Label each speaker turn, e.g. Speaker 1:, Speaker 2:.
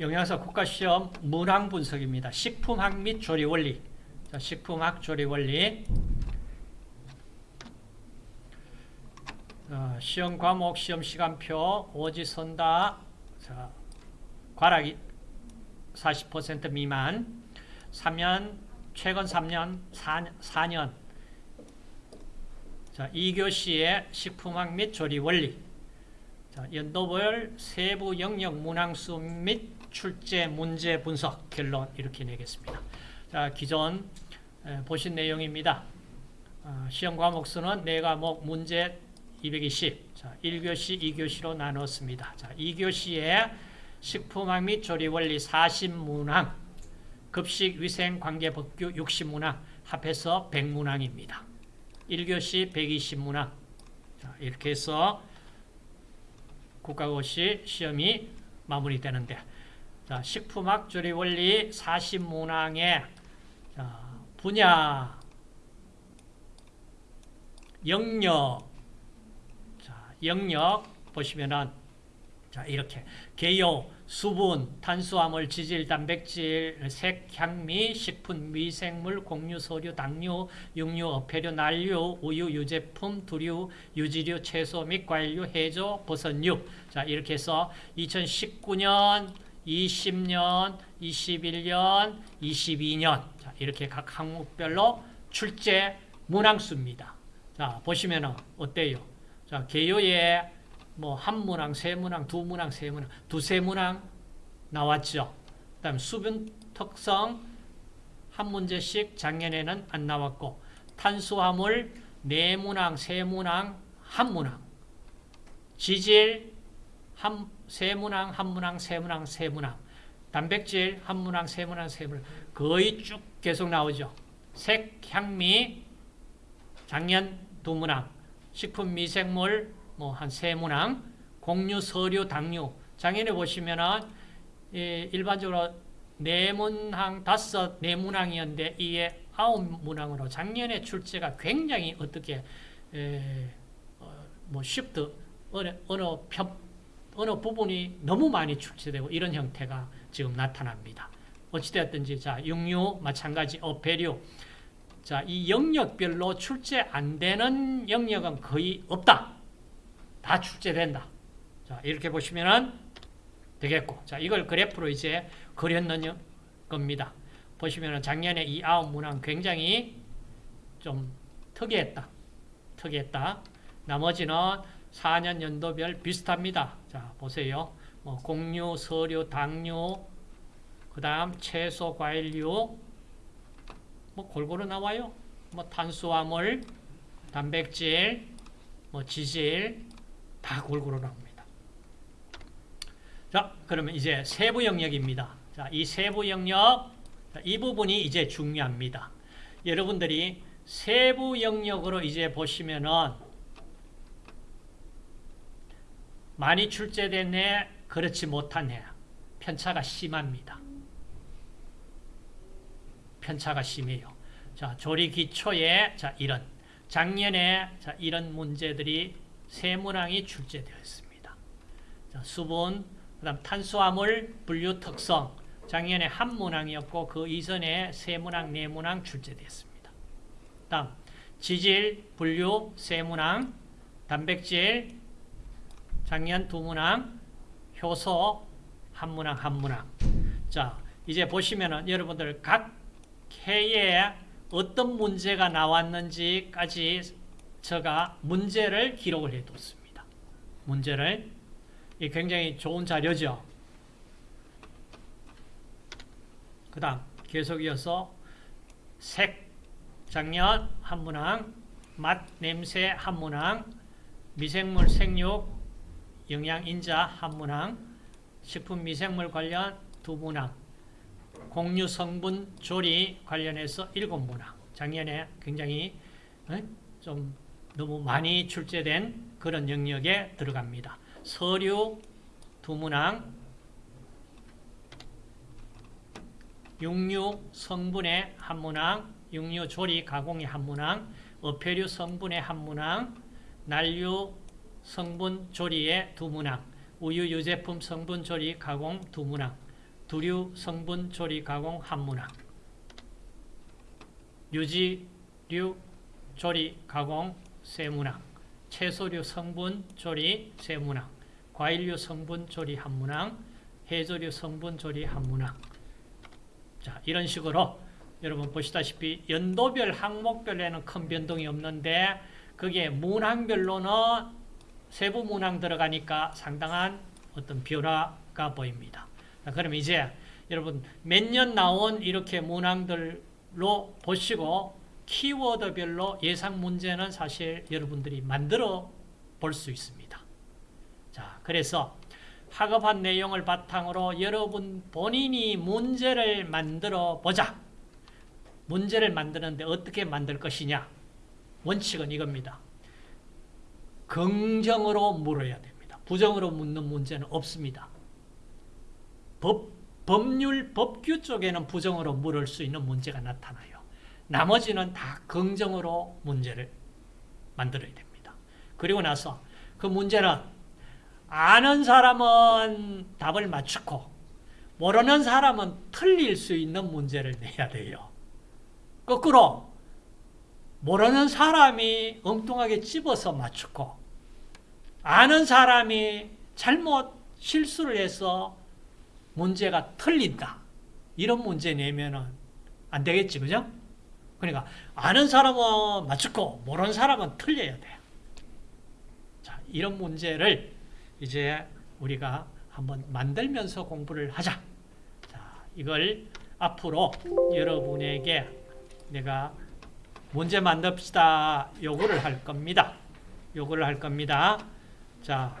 Speaker 1: 영양사 국가시험 문항 분석입니다. 식품학 및 조리 원리. 자, 식품학 조리 원리. 어, 시험 과목 시험 시간표 오지 선다. 자, 과락이 40% 미만. 3년 최근 3년 4, 4년 자, 2교시의 식품학 및 조리 원리 자, 연도별 세부 영역 문항수 및 출제 문제 분석 결론 이렇게 내겠습니다. 자, 기존 에, 보신 내용입니다. 아, 시험 과목 수는 4과목 문제 220 자, 1교시, 2교시로 나눴습니다. 자, 2교시에 식품학 및 조리 원리 40문항 급식 위생 관계 법규 60문항 합해서 100문항입니다. 1교시 120문항 자, 이렇게 해서 국가고시 시험이 마무리되는데 자, 식품학 조리 원리 40문항의 자, 분야 영역 자, 영역 보시면은 자, 이렇게 개요, 수분, 탄수화물, 지질, 단백질, 색, 향미, 식품, 미생물, 곡류, 소류, 당류, 육류, 어패류, 난류, 우유, 유제품, 두류, 유지류, 채소 및 과일류, 해조, 버섯류. 자, 이렇게 해서 2019년, 20년, 21년, 22년. 자, 이렇게 각 항목별로 출제 문항수입니다. 자, 보시면은 어때요? 자, 개요에 뭐 한 문항, 세 문항, 두 문항, 세 문항, 두세 문항 나왔죠. 그 다음 수분 특성 한 문제씩 작년에는 안 나왔고 탄수화물 네 문항, 세 문항, 한 문항. 지질 한, 세 문항, 한 문항, 세 문항, 세 문항. 단백질 한 문항, 세 문항, 세 문항. 거의 쭉 계속 나오죠. 색, 향미 작년 두 문항. 식품 미생물 뭐 한 세 문항. 곡류, 서류, 당류. 작년에 보시면은 일반적으로 네 문항, 다섯, 네 문항이었는데 이게 아홉 문항으로 작년에 출제가 굉장히 어떻게 에, 어, 뭐 쉽트 어느 어느 편 어느 부분이 너무 많이 출제되고 이런 형태가 지금 나타납니다. 어찌되었든지 자 육류 마찬가지 어패류 자이 영역별로 출제 안 되는 영역은 거의 없다. 다 출제된다. 자 이렇게 보시면은 되겠고 자 이걸 그래프로 이제 그렸는 겁니다. 보시면은 작년에 이 아홉 문항 굉장히 좀 특이했다. 특이했다. 나머지는 4년 연도별 비슷합니다. 자, 보세요. 뭐 곡류, 서류, 당류, 그 다음 채소, 과일류, 뭐 골고루 나와요. 뭐 탄수화물, 단백질, 뭐 지질, 다 골고루 나옵니다. 자, 그러면 이제 세부 영역입니다. 자, 이 세부 영역, 이 부분이 이제 중요합니다. 여러분들이 세부 영역으로 이제 보시면은 많이 출제된 애, 그렇지 못한 애, 편차가 심합니다. 편차가 심해요. 자, 조리 기초에, 자, 이런. 작년에, 자, 이런 문제들이 세 문항이 출제되어 있습니다. 자, 수분, 그 다음 탄수화물, 분류 특성. 작년에 한 문항이었고, 그 이전에 세 문항, 네 문항 출제되었습니다. 다음, 지질, 분류, 세 문항, 단백질, 작년 두 문항, 효소 한 문항, 한 문항. 자, 이제 보시면은 여러분들 각 해에 어떤 문제가 나왔는지까지 제가 문제를 기록을 해뒀습니다. 문제를. 이 굉장히 좋은 자료죠. 그 다음, 계속 이어서 색, 작년 한 문항, 맛, 냄새 한 문항, 미생물 생육, 영양 인자 한 문항, 식품 미생물 관련 두 문항, 곡류 성분 조리 관련해서 일곱 문항. 작년에 굉장히 좀 너무 많이 출제된 그런 영역에 들어갑니다. 서류 두 문항, 육류 성분의 한 문항, 육류 조리 가공의 한 문항, 어패류 성분의 한 문항, 난류 성분 조리의 두 문항, 우유 유제품 성분 조리 가공 두 문항, 두류 성분 조리 가공 한문항 유지류 조리 가공 세문항 채소류 성분 조리 세문항 과일류 성분 조리 한 문항 해조류 성분 조리 한 문항 자 이런 식으로 여러분 보시다시피 연도별 항목별에는 큰 변동이 없는데 그게 문항별로는 세부 문항 들어가니까 상당한 어떤 변화가 보입니다. 자, 그럼 이제 여러분 몇 년 나온 이렇게 문항들로 보시고 키워드별로 예상 문제는 사실 여러분들이 만들어 볼 수 있습니다. 자, 그래서 학업한 내용을 바탕으로 여러분 본인이 문제를 만들어 보자. 문제를 만드는데 어떻게 만들 것이냐? 원칙은 이겁니다. 긍정으로 물어야 됩니다. 부정으로 묻는 문제는 없습니다. 법, 법률, 법규 쪽에는 부정으로 물을 수 있는 문제가 나타나요. 나머지는 다 긍정으로 문제를 만들어야 됩니다. 그리고 나서 그 문제는 아는 사람은 답을 맞추고 모르는 사람은 틀릴 수 있는 문제를 내야 돼요. 거꾸로 모르는 사람이 엉뚱하게 집어서 맞추고 아는 사람이 잘못 실수를 해서 문제가 틀린다. 이런 문제 내면은 안 되겠지, 그죠? 그러니까 아는 사람은 맞추고 모르는 사람은 틀려야 돼요. 자, 이런 문제를 이제 우리가 한번 만들면서 공부를 하자. 자, 이걸 앞으로 여러분에게 내가 문제 만듭시다. 요거를 할 겁니다. 요거를 할 겁니다. 자,